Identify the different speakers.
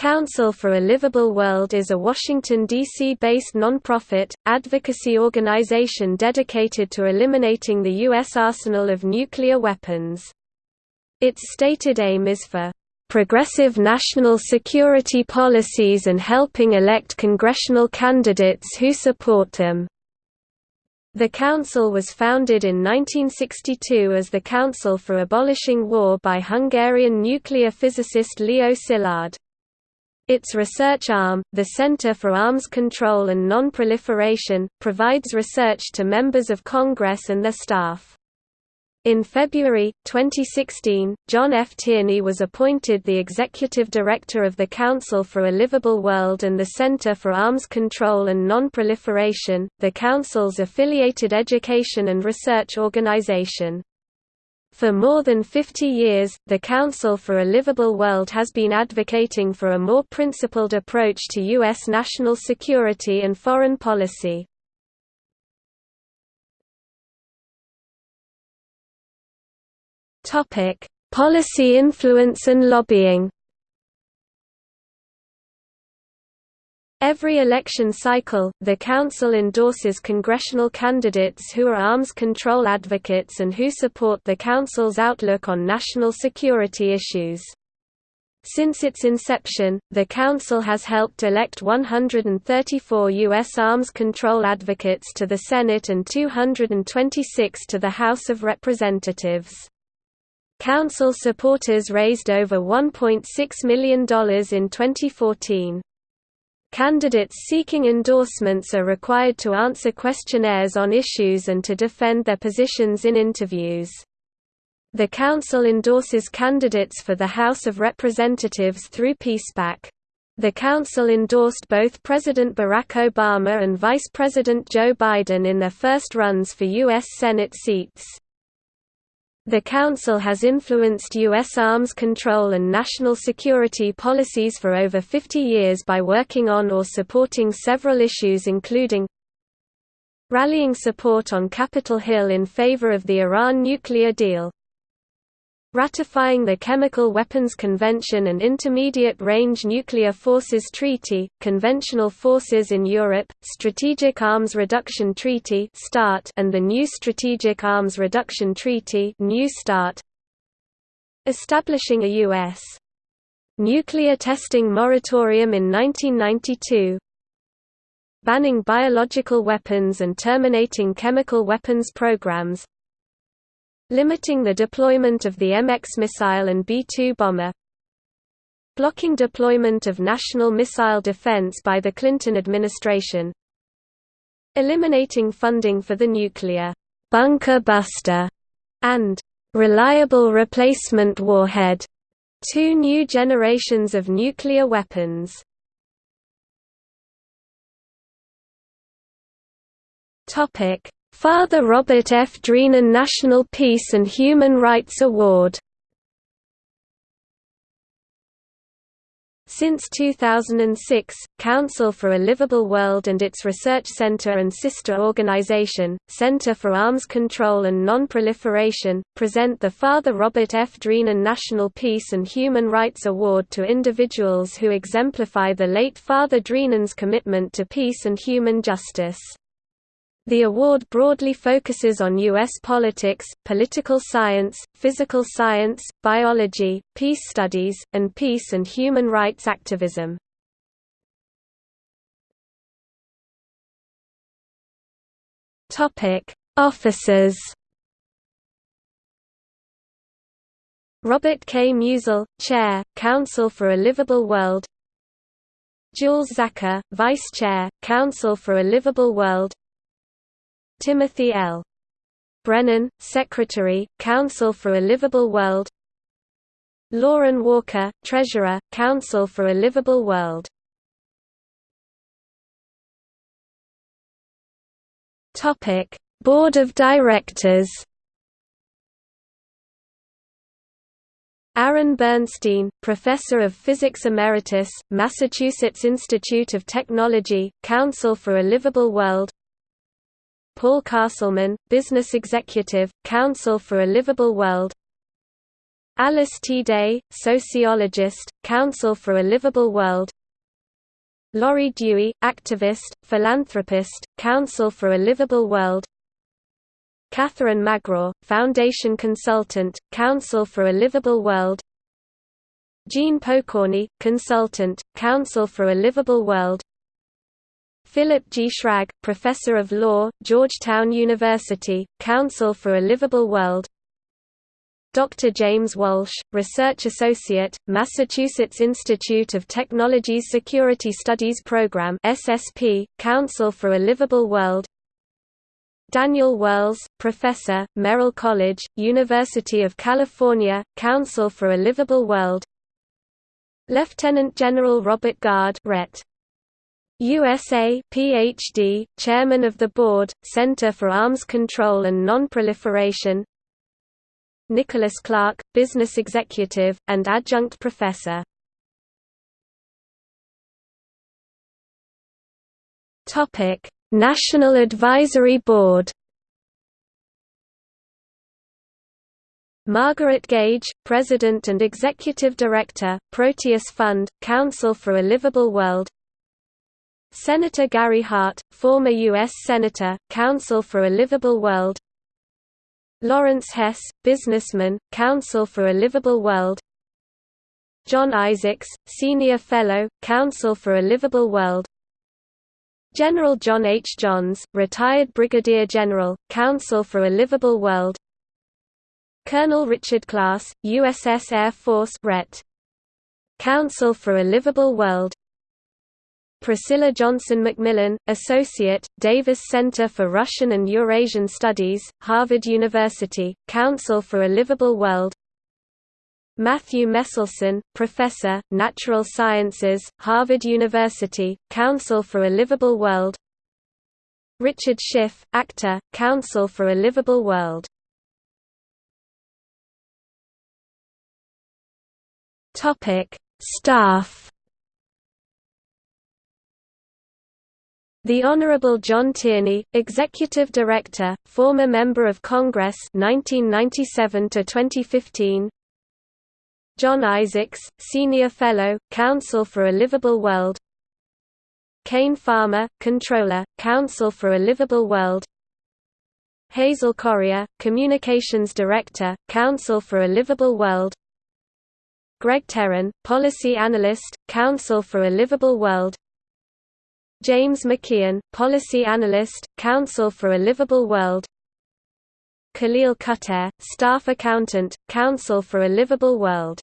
Speaker 1: Council for a Livable World is a Washington, D.C.-based nonprofit, advocacy organization dedicated to eliminating the U.S. arsenal of nuclear weapons. Its stated aim is for progressive national security policies and helping elect congressional candidates who support them. The Council was founded in 1962 as the Council for Abolishing War by Hungarian nuclear physicist Leo Szilard. Its research arm, the Center for Arms Control and Non-Proliferation, provides research to members of Congress and their staff. In February, 2016, John F. Tierney was appointed the executive director of the Council for a Livable World and the Center for Arms Control and Non-Proliferation, the Council's affiliated education and research organization. For more than 50 years, the Council for a Livable World has been advocating for a more principled approach to U.S. national security and foreign policy. Policy influence and lobbying Every election cycle, the Council endorses congressional candidates who are arms control advocates and who support the Council's outlook on national security issues. Since its inception, the Council has helped elect 134 U.S. arms control advocates to the Senate and 226 to the House of Representatives. Council supporters raised over $1.6 million in 2014. Candidates seeking endorsements are required to answer questionnaires on issues and to defend their positions in interviews. The Council endorses candidates for the House of Representatives through PeacePAC. The Council endorsed both President Barack Obama and Vice President Joe Biden in their first runs for U.S. Senate seats. The Council has influenced U.S. arms control and national security policies for over 50 years by working on or supporting several issues including rallying support on Capitol Hill in favor of the Iran nuclear deal, ratifying the Chemical Weapons Convention and Intermediate Range Nuclear Forces Treaty, Conventional Forces in Europe, Strategic Arms Reduction Treaty and the new Strategic Arms Reduction Treaty establishing a U.S. nuclear testing moratorium in 1992, banning biological weapons and terminating chemical weapons programs, limiting the deployment of the MX missile and B-2 bomber blocking deployment of national missile defense by the Clinton administration eliminating funding for the nuclear bunker buster and reliable replacement warhead two new generations of nuclear weapons. Topic Father Robert F. Drinan National Peace and Human Rights Award Since 2006, Council for a Livable World and its research center and sister organization, Center for Arms Control and Non-Proliferation, present the Father Robert F. Drinan National Peace and Human Rights Award to individuals who exemplify the late Father Drinan's commitment to peace and human justice. The award broadly focuses on U.S. politics, political science, physical science, biology, peace studies, and peace and human rights activism. Officers Robert K. Musil, Chair, Council for a Livable World Jules Zacher, Vice Chair, Council for a Livable World Timothy L. Brennan, Secretary, Council for a Livable World. Lauren Walker, Treasurer, Council for a Livable World. Board of Directors. Aron Bernstein, Professor of Physics Emeritus, Massachusetts Institute of Technology, Council for a Livable World Paul Castleman, Business Executive, Council for a Livable World. Alice T. Day, sociologist, Council for a Livable World. Laurie Dewey, activist, philanthropist, Council for a Livable World. Catherine Magraw, Foundation Consultant, Council for a Livable World. Jean Pokorny, Consultant, Council for a Livable World Philip G. Schrag, Professor of Law, Georgetown University, Council for a Livable World Dr. James Walsh, Research Associate, Massachusetts Institute of Technology's Security Studies Program SSP, Council for a Livable World Daniel Wells, Professor, Merrill College, University of California, Council for a Livable World Lieutenant General Robert Gard Ret. USA PhD, Chairman of the Board, Center for Arms Control and Non-Proliferation Nicholas Clark, business executive, and adjunct professor. National Advisory Board Margaret Gage, President and Executive Director, Proteus Fund, Council for a Livable World Senator Gary Hart, former U.S. Senator, Council for a Livable World Lawrence Hess, businessman, Council for a Livable World John Isaacs, Senior Fellow, Council for a Livable World General John H. Johns, retired Brigadier General, Council for a Livable World Colonel Richard Klass, USS Air Force Ret. Council for a Livable World Priscilla Johnson McMillan, Associate, Davis Center for Russian and Eurasian Studies, Harvard University, Council for a Livable World. Matthew Meselson, Professor, Natural Sciences, Harvard University, Council for a Livable World. Richard Schiff, Actor, Council for a Livable World. Staff The Honorable John Tierney, Executive Director, former Member of Congress 1997 to 2015. John Isaacs, Senior Fellow, Council for a Livable World. Kane Farmer, Controller, Council for a Livable World. Hazel Corrier, Communications Director, Council for a Livable World. Greg Terran, Policy Analyst, Council for a Livable World. James McKeon, Policy Analyst, Council for a Livable World. Khalil Khater, Staff Accountant, Council for a Livable World